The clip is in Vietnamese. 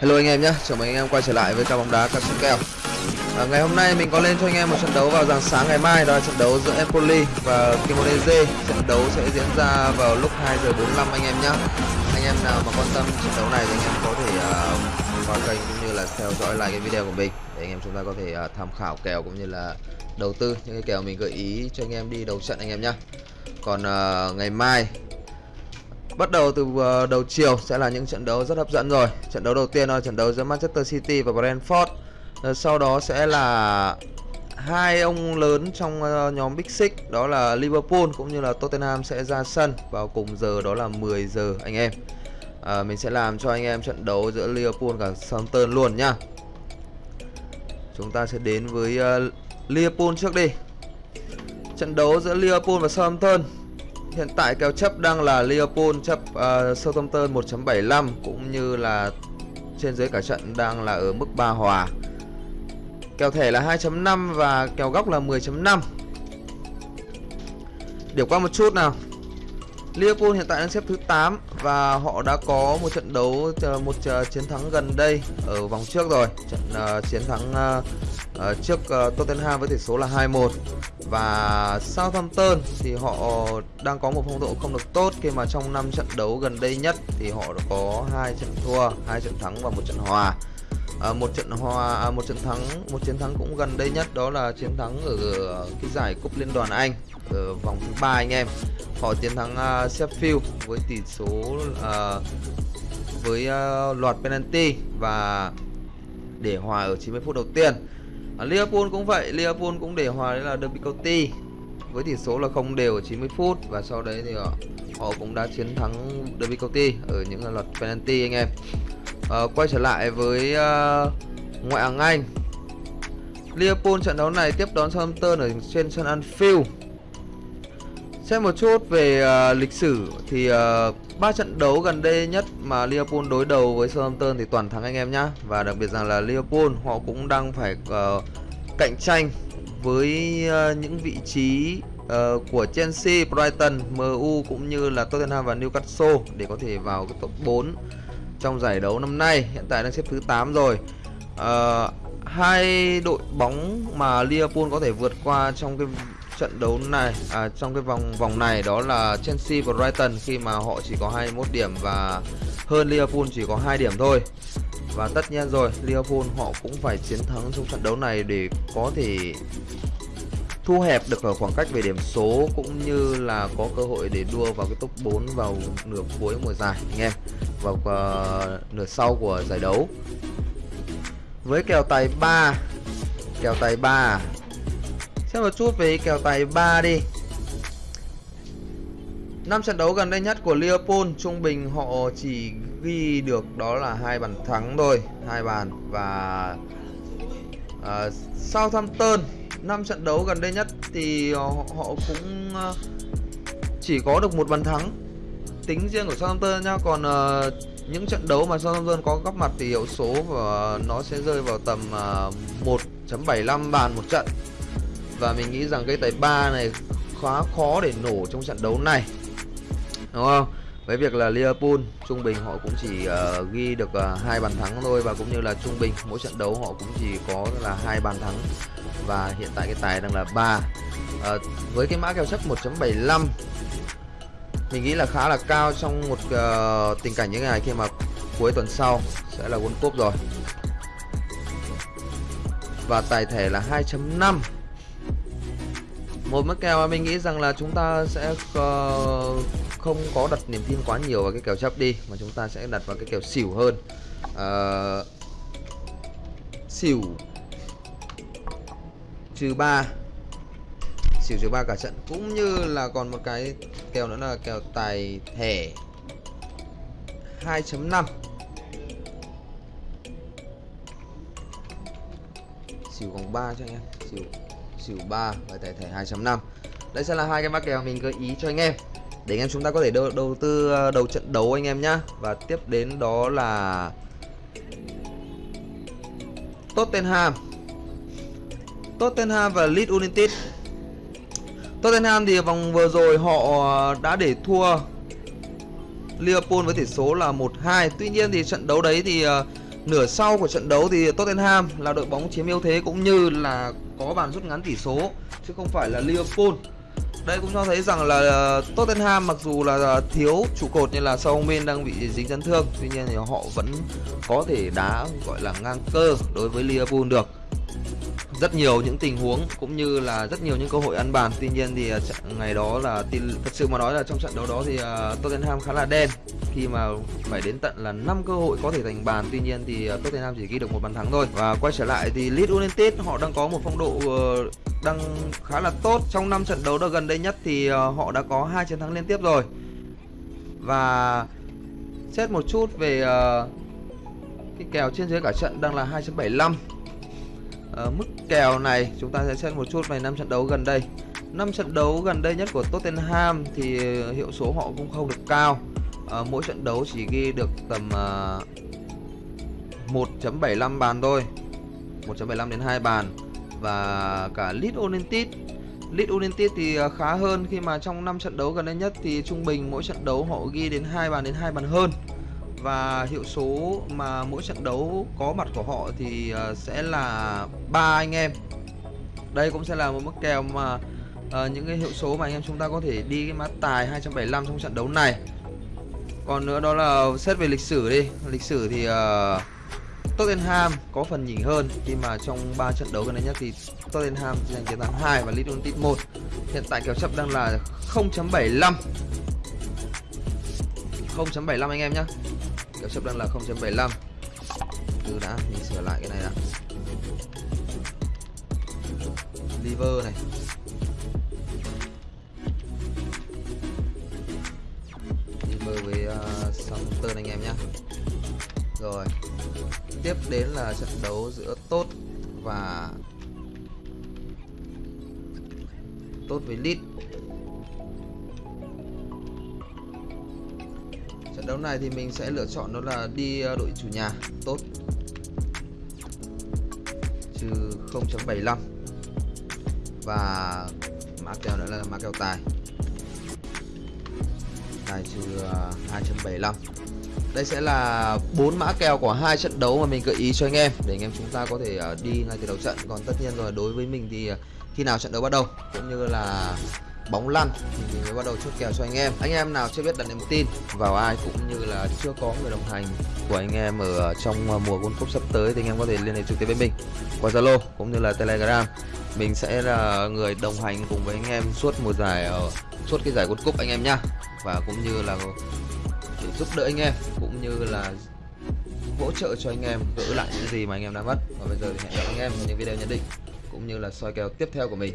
Hello anh em nhé, chào mừng anh em quay trở lại với ca bóng đá các kèo à, Ngày hôm nay mình có lên cho anh em một trận đấu vào dạng sáng ngày mai Đó là trận đấu giữa Empoli và Cremonese. Trận đấu sẽ diễn ra vào lúc 2 giờ 45 anh em nhé Anh em nào mà quan tâm trận đấu này thì anh em có thể uh, vào kênh cũng như là theo dõi lại cái video của mình Để anh em chúng ta có thể uh, tham khảo kèo cũng như là đầu tư những cái kèo mình gợi ý cho anh em đi đầu trận anh em nhé Còn uh, ngày mai Bắt đầu từ ờ, đầu chiều sẽ là những trận đấu rất hấp dẫn rồi. Trận đấu đầu tiên là trận đấu giữa Manchester City và Brentford. Ờ, sau đó sẽ là hai ông lớn trong ờ, nhóm Big Six Đó là Liverpool cũng như là Tottenham sẽ ra sân vào cùng giờ đó là 10 giờ anh em. À, Mình sẽ làm cho anh em trận đấu giữa Liverpool và Southampton luôn nhá. Chúng ta sẽ đến với uh, Liverpool trước đi. Trận đấu giữa Liverpool và Southampton. Hiện tại kèo chấp đang là Liverpool chấp uh, Southampton 1.75 cũng như là trên dưới cả trận đang là ở mức 3 hòa. Kèo thẻ là 2.5 và kèo góc là 10.5. Điểm qua một chút nào. Liverpool hiện tại đang xếp thứ 8 và họ đã có một trận đấu ờ, một ờ, chiến thắng gần đây ở vòng trước rồi. Trận uh, chiến thắng uh, uh, trước uh, Tottenham với tỷ số là 2-1 và Southampton thì họ đang có một phong độ không được tốt khi mà trong 5 trận đấu gần đây nhất thì họ đã có hai trận thua, hai trận thắng và một trận hòa. À, một trận hòa à, một trận thắng một chiến thắng cũng gần đây nhất đó là chiến thắng ở cái giải cúp liên đoàn Anh ở vòng thứ ba anh em. Họ chiến thắng uh, Sheffield với tỷ số uh, với uh, loạt penalty và để hòa ở 90 phút đầu tiên à, Liverpool cũng vậy Liverpool cũng để hòa đấy là Derby County. Với tỷ số là không đều ở 90 phút và sau đấy thì họ, họ cũng đã chiến thắng Derby County ở những loạt penalty anh em. À, quay trở lại với uh, ngoại hạng Anh. Liverpool trận đấu này tiếp đón Southampton ở trên sân Anfield. Xem một chút về uh, lịch sử thì uh, ba trận đấu gần đây nhất mà Liverpool đối đầu với Southampton thì toàn thắng anh em nhá. Và đặc biệt rằng là Liverpool họ cũng đang phải uh, cạnh tranh với ờ, những vị trí uh, của Chelsea, Brighton, MU cũng như là Tottenham và Newcastle để có thể vào cái top 4 trong giải đấu năm nay hiện tại đang xếp thứ 8 rồi uh, hai đội bóng mà Liverpool có thể vượt qua trong cái trận đấu này à, trong cái vòng vòng này đó là Chelsea và Brighton khi mà họ chỉ có 21 điểm và hơn Liverpool chỉ có 2 điểm thôi. Và tất nhiên rồi, Liverpool họ cũng phải chiến thắng trong trận đấu này để có thể thu hẹp được ở khoảng cách về điểm số cũng như là có cơ hội để đua vào cái top 4 vào nửa cuối mùa giải anh em. Vào uh, nửa sau của giải đấu. Với kèo tài 3 kèo tài 3 Xem một chút về kèo tài 3 đi. Năm trận đấu gần đây nhất của Liverpool trung bình họ chỉ ghi được đó là hai bàn thắng thôi, hai bàn và uh, Southampton năm trận đấu gần đây nhất thì họ, họ cũng uh, chỉ có được một bàn thắng tính riêng của Southampton nha còn uh, những trận đấu mà Southampton có góp mặt thì hiệu số và nó sẽ rơi vào tầm uh, 1.75 bàn một trận. Và mình nghĩ rằng cái tài ba này khá khó để nổ trong trận đấu này đúng không? Với việc là Liverpool trung bình họ cũng chỉ uh, ghi được uh, hai bàn thắng thôi và cũng như là trung bình mỗi trận đấu họ cũng chỉ có là hai bàn thắng. Và hiện tại cái tài đang là 3 uh, ờ, với cái mã kèo chấp 1.75 mình nghĩ là khá là cao trong một uh, tình cảnh như thế này khi mà cuối tuần sau sẽ là World Cup rồi. Và tài thẻ là 2.5 một mức kèo mà mình nghĩ rằng là chúng ta sẽ uh, không có đặt niềm tin quá nhiều vào cái kèo chấp đi mà chúng ta sẽ đặt vào cái kèo xỉu hơn. Uh, xỉu trừ 3 xỉu trừ 3 cả trận cũng như là còn một cái kèo nữa là kèo tài thẻ 2.5 xỉu vòng 3 cho anh em. Xỉu xỉu 3 và tài thẻ 2.5 đây sẽ là hai cái mã kèo mình gợi ý cho anh em để anh em chúng ta có thể đầu, đầu tư ờ, đầu trận đấu anh em nhá. Và tiếp đến đó là Tottenham. Tottenham và Leeds United. Tottenham thì vòng vừa rồi họ đã để thua Liverpool với tỷ số là 1-2 Tuy nhiên thì trận đấu đấy thì uh, nửa sau của trận đấu thì Tottenham là đội bóng chiếm ưu thế cũng như là có bàn rút ngắn tỷ số chứ không phải là Liverpool đây cũng cho thấy rằng là ờ, Tottenham mặc dù là ờ, thiếu trụ cột như là Son Min đang bị dính chấn thương, tuy nhiên thì họ vẫn có thể đá, gọi là, ngang cơ đối với Liverpool được. Rất nhiều những tình huống cũng như là rất nhiều những cơ hội ăn bàn, tuy nhiên thì ờ, ngày đó là thật sự mà nói là trong trận đấu đó thì Tottenham khá là đen. Khi mà phải đến tận là 5 cơ hội có thể thành bàn, tuy nhiên thì Tottenham chỉ ghi được một bàn thắng thôi. Và quay trở lại thì Leeds United, họ đang có một phong độ đang khá là tốt. Trong 5 trận đấu được gần đây nhất thì ờ, họ đã có hai chiến thắng liên tiếp rồi. Và xét một chút về uh, cái kèo trên dưới cả trận đang là 2.75 uh, ờ, mức kèo này chúng ta sẽ xét một chút về 5 trận đấu gần đây. 5 trận đấu gần đây nhất của Tottenham thì hiệu số họ cũng không được cao. Uh, mỗi trận đấu chỉ ghi được tầm uh, 1.75 bàn thôi. 1.75 đến 2 bàn và cả Leeds United. Leeds United thì à, khá hơn. Khi mà trong 5 trận đấu gần đây nhất thì trung bình mỗi trận đấu họ ghi đến hai bàn đến hai bàn hơn. Và hiệu số mà mỗi trận đấu có mặt của họ thì à, sẽ là ba anh em. Đây cũng sẽ là một mức kèo mà uh, những cái hiệu số mà anh em chúng ta có thể đi cái mã tài 275 trong trận đấu này. Còn nữa đó là xét về lịch sử đi. Lịch sử thì uh, Tottenham có phần nhỉnh hơn. Khi mà trong 3 trận đấu gần đây nhất thì Tottenham giành chiến thắng 2 và Leeds United 1 hiện tại kèo chấp đang là 0.75 0.75 anh em nhé Kèo chấp đang là 0.75 Từ đã, mình sửa lại cái này đã. Liver này. Liver với uh, Southampton anh em nhé Rồi. Tiếp đến là trận đấu giữa Tốt và Tốt với lit trận đấu này thì mình sẽ lựa chọn đó là đi ờ, đội chủ nhà tốt. Trừ 0.75 và mã kèo nữa là mã kèo tài. Tài trừ ờ, 2.75 đây sẽ là bốn mã kèo của hai trận đấu mà mình gợi ý cho anh em, để anh em chúng ta có thể ờ, đi ngay từ đầu trận. Còn tất nhiên rồi, đối với mình thì ờ, khi nào trận đấu bắt đầu, cũng như là bóng lăn thì mình mới bắt đầu chốt kèo cho anh em. Anh em nào chưa biết đặt niềm tin vào ai cũng như là chưa có người đồng hành của anh em ở trong ờ, mùa World Cup sắp tới thì anh em có thể liên hệ trực tiếp với mình qua Zalo cũng như là Telegram. Mình sẽ là người đồng hành cùng với anh em suốt mùa giải ở suốt cái giải World Cup anh em nhá. Và cũng như là để giúp đỡ anh em, cũng như là hỗ trợ cho anh em gỡ lại những gì mà anh em đã mất. Và bây giờ thì hẹn gặp anh em trong những video nhận định, cũng như là soi kèo tiếp theo của mình.